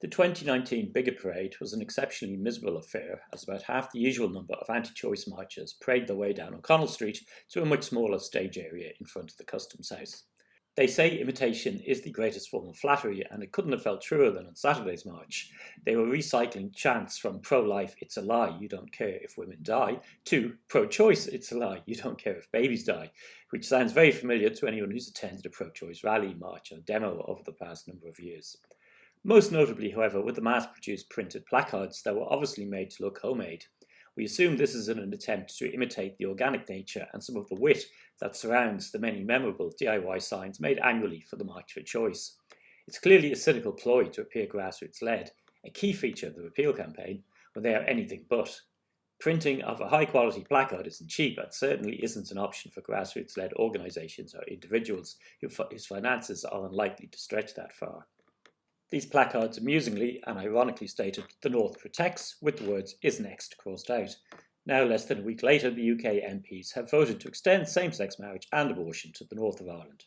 The 2019 Bigot Parade was an exceptionally miserable affair as about half the usual number of anti-choice marchers paraded their way down O'Connell Street to a much smaller stage area in front of the Customs House. They say imitation is the greatest form of flattery and it couldn't have felt truer than on Saturday's march. They were recycling chants from pro-life, it's a lie, you don't care if women die, to pro-choice, it's a lie, you don't care if babies die, which sounds very familiar to anyone who's attended a pro-choice rally, march or demo over the past number of years. Most notably, however, with the mass-produced printed placards that were obviously made to look homemade. We assume this is an attempt to imitate the organic nature and some of the wit that surrounds the many memorable DIY signs made annually for the March for Choice. It's clearly a cynical ploy to appear grassroots-led, a key feature of the repeal campaign, when they are anything but. Printing of a high-quality placard isn't cheap and certainly isn't an option for grassroots-led organisations or individuals whose finances are unlikely to stretch that far. These placards amusingly and ironically stated, the North protects, with the words is next crossed out. Now, less than a week later, the UK MPs have voted to extend same-sex marriage and abortion to the north of Ireland.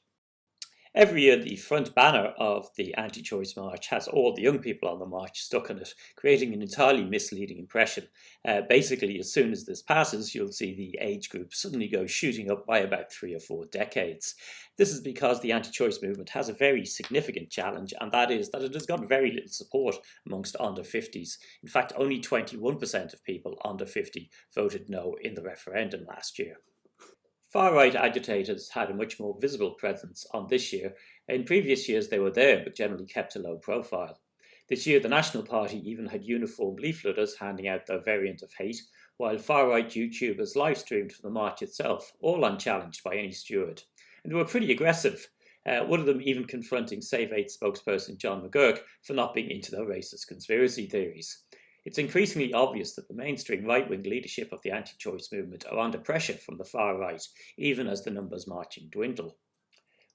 Every year, the front banner of the anti-choice march has all the young people on the march stuck on it, creating an entirely misleading impression. Uh, basically, as soon as this passes, you'll see the age group suddenly go shooting up by about three or four decades. This is because the anti-choice movement has a very significant challenge, and that is that it has got very little support amongst under 50s. In fact, only 21% of people under 50 voted no in the referendum last year. Far-right agitators had a much more visible presence on this year. In previous years they were there, but generally kept a low profile. This year the National Party even had uniform leafleters handing out their variant of hate, while far-right YouTubers live-streamed for the march itself, all unchallenged by any steward. And they were pretty aggressive, uh, one of them even confronting Save 8 spokesperson John McGuirk for not being into their racist conspiracy theories. It's increasingly obvious that the mainstream right-wing leadership of the anti-choice movement are under pressure from the far right, even as the numbers marching dwindle.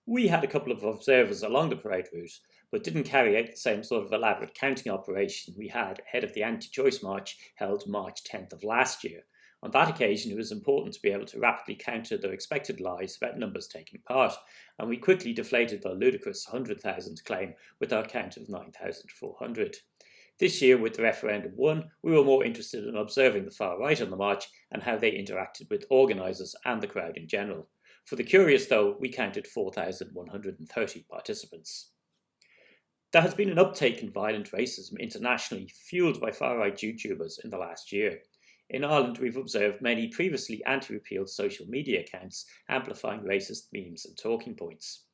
We had a couple of observers along the parade route, but didn't carry out the same sort of elaborate counting operation we had ahead of the anti-choice march held March 10th of last year. On that occasion, it was important to be able to rapidly counter their expected lies about numbers taking part, and we quickly deflated their ludicrous 100,000 claim with our count of 9,400. This year, with the referendum won, we were more interested in observing the far right on the march and how they interacted with organisers and the crowd in general. For the curious, though, we counted 4,130 participants. There has been an uptake in violent racism internationally, fueled by far-right YouTubers in the last year. In Ireland, we've observed many previously anti-repeal social media accounts amplifying racist memes and talking points.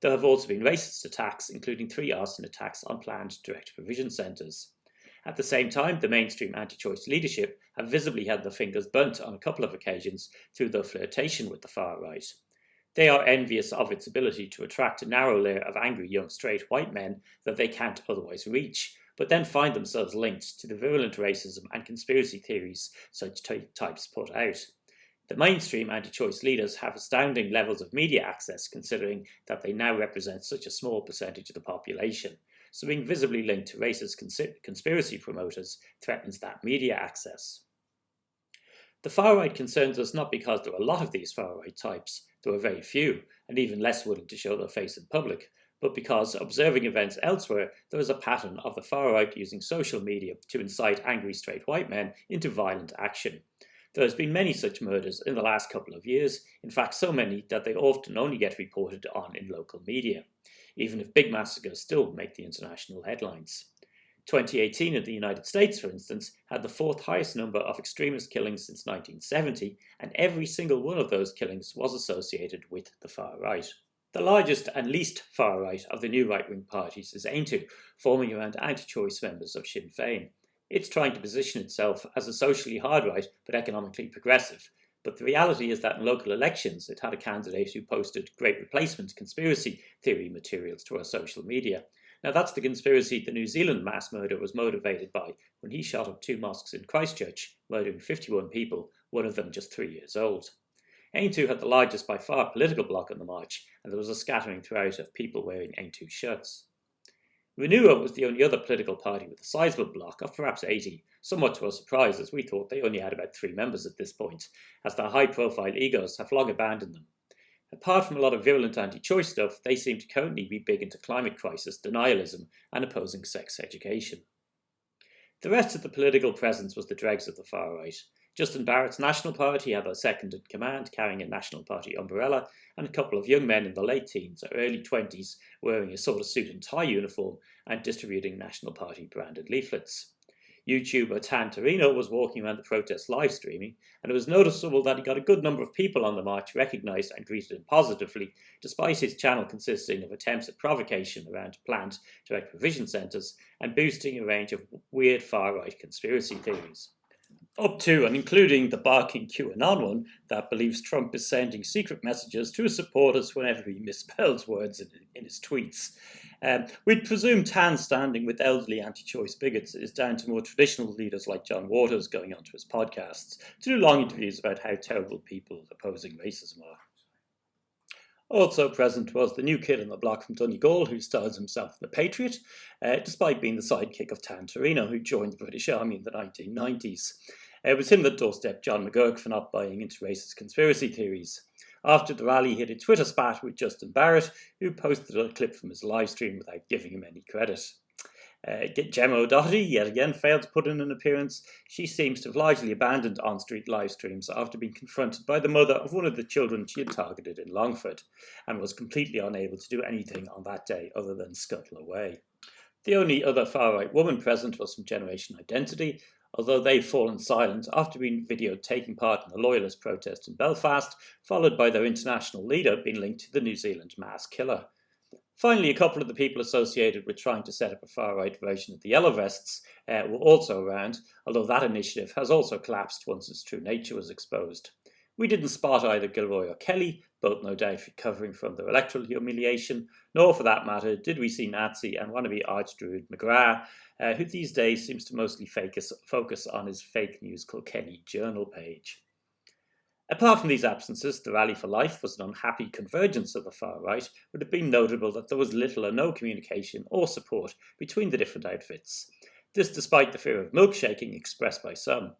There have also been racist attacks, including three arson attacks on planned direct provision centres. At the same time, the mainstream anti-choice leadership have visibly had their fingers burnt on a couple of occasions through their flirtation with the far right. They are envious of its ability to attract a narrow layer of angry young straight white men that they can't otherwise reach, but then find themselves linked to the virulent racism and conspiracy theories such types put out. The mainstream anti-choice leaders have astounding levels of media access considering that they now represent such a small percentage of the population. So being visibly linked to racist cons conspiracy promoters threatens that media access. The far-right concerns us not because there are a lot of these far-right types, there are very few, and even less willing to show their face in public, but because observing events elsewhere, there is a pattern of the far-right using social media to incite angry straight white men into violent action. There has been many such murders in the last couple of years, in fact so many that they often only get reported on in local media, even if big massacres still make the international headlines. 2018 in the United States, for instance, had the fourth highest number of extremist killings since 1970, and every single one of those killings was associated with the far right. The largest and least far right of the new right-wing parties is Aontú, forming around anti-choice members of Sinn Féin. It's trying to position itself as a socially hard right but economically progressive. But the reality is that in local elections it had a candidate who posted great replacement conspiracy theory materials to our social media. Now that's the conspiracy the New Zealand mass murder was motivated by when he shot up two mosques in Christchurch, murdering 51 people, one of them just three years old. Aontú had the largest by far political bloc on the march, and there was a scattering throughout of people wearing Aontú shirts. Renua was the only other political party with a sizable bloc of perhaps 80, somewhat to our surprise as we thought they only had about three members at this point, as their high-profile egos have long abandoned them. Apart from a lot of virulent anti-choice stuff, they seem to currently be big into climate crisis, denialism, and opposing sex education. The rest of the political presence was the dregs of the far right. Justin Barrett's National Party had a second in command, carrying a National Party umbrella, and a couple of young men in the late teens or early 20s wearing a sort of suit and tie uniform and distributing National Party branded leaflets. YouTuber Grand Torino was walking around the protest live streaming, and it was noticeable that he got a good number of people on the march recognised and greeted him positively, despite his channel consisting of attempts at provocation around planned direct provision centres and boosting a range of weird far-right conspiracy theories. Up to and including the barking QAnon one that believes Trump is sending secret messages to his supporters whenever he misspells words in, in his tweets. Um, we'd presume Tan's standing with elderly anti-choice bigots is down to more traditional leaders like John Waters going onto his podcasts to do long interviews about how terrible people opposing racism are. Also present was the new kid on the block from Donegal who styles himself the Patriot, uh, despite being the sidekick of Grand Torino who joined the British Army in the 1990s. Uh, it was him that doorstepped John McGuirk for not buying into racist conspiracy theories. After the rally, he had a Twitter spat with Justin Barrett, who posted a clip from his live stream without giving him any credit. Uh, Gemma O'Doherty yet again failed to put in an appearance. She seems to have largely abandoned on-street live streams after being confronted by the mother of one of the children she had targeted in Longford, and was completely unable to do anything on that day other than scuttle away. The only other far-right woman present was from Generation Identity, although they've fallen silent after being videoed taking part in the Loyalist protest in Belfast, followed by their international leader being linked to the New Zealand mass killer. Finally, a couple of the people associated with trying to set up a far-right version of the Yellow Vests uh, were also around, although that initiative has also collapsed once its true nature was exposed. We didn't spot either Gilroy or Kelly, both no doubt recovering from their electoral humiliation, nor for that matter did we see Nazi and wannabe archdruid McGrath, uh, who these days seems to mostly focus, focus on his fake news Kilkenny journal page. Apart from these absences, the Rally for Life was an unhappy convergence of the far right, would have been notable that there was little or no communication or support between the different outfits. This despite the fear of milkshaking expressed by some.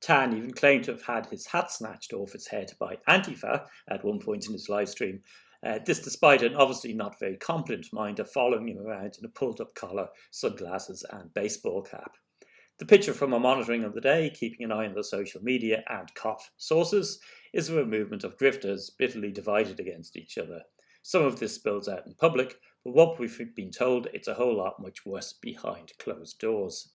Tan even claimed to have had his hat snatched off his head by Antifa at one point in his live stream. Uh, this despite an obviously not very competent minder following him around in a pulled up collar, sunglasses and baseball cap. The picture from our monitoring of the day, keeping an eye on the social media and COP sources, is of a movement of grifters bitterly divided against each other. Some of this spills out in public, but what we've been told, it's a whole lot much worse behind closed doors.